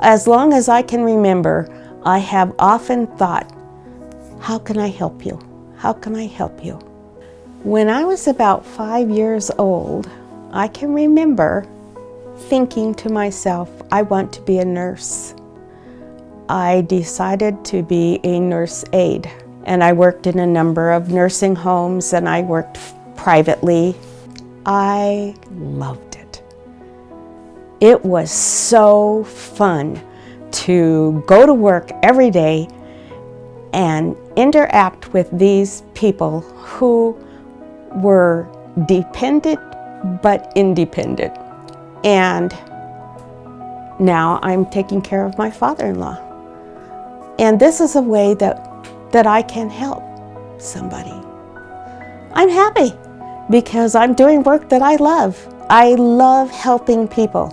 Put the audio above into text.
As long as I can remember, I have often thought, how can I help you? How can I help you? When I was about five years old, I can remember thinking to myself, I want to be a nurse. I decided to be a nurse aide and I worked in a number of nursing homes and I worked privately. I loved it. Was so fun to go to work every day and interact with these people who were dependent but independent. And now I'm taking care of my father-in-law. And this is a way that, that I can help somebody. I'm happy because I'm doing work that I love. I love helping people.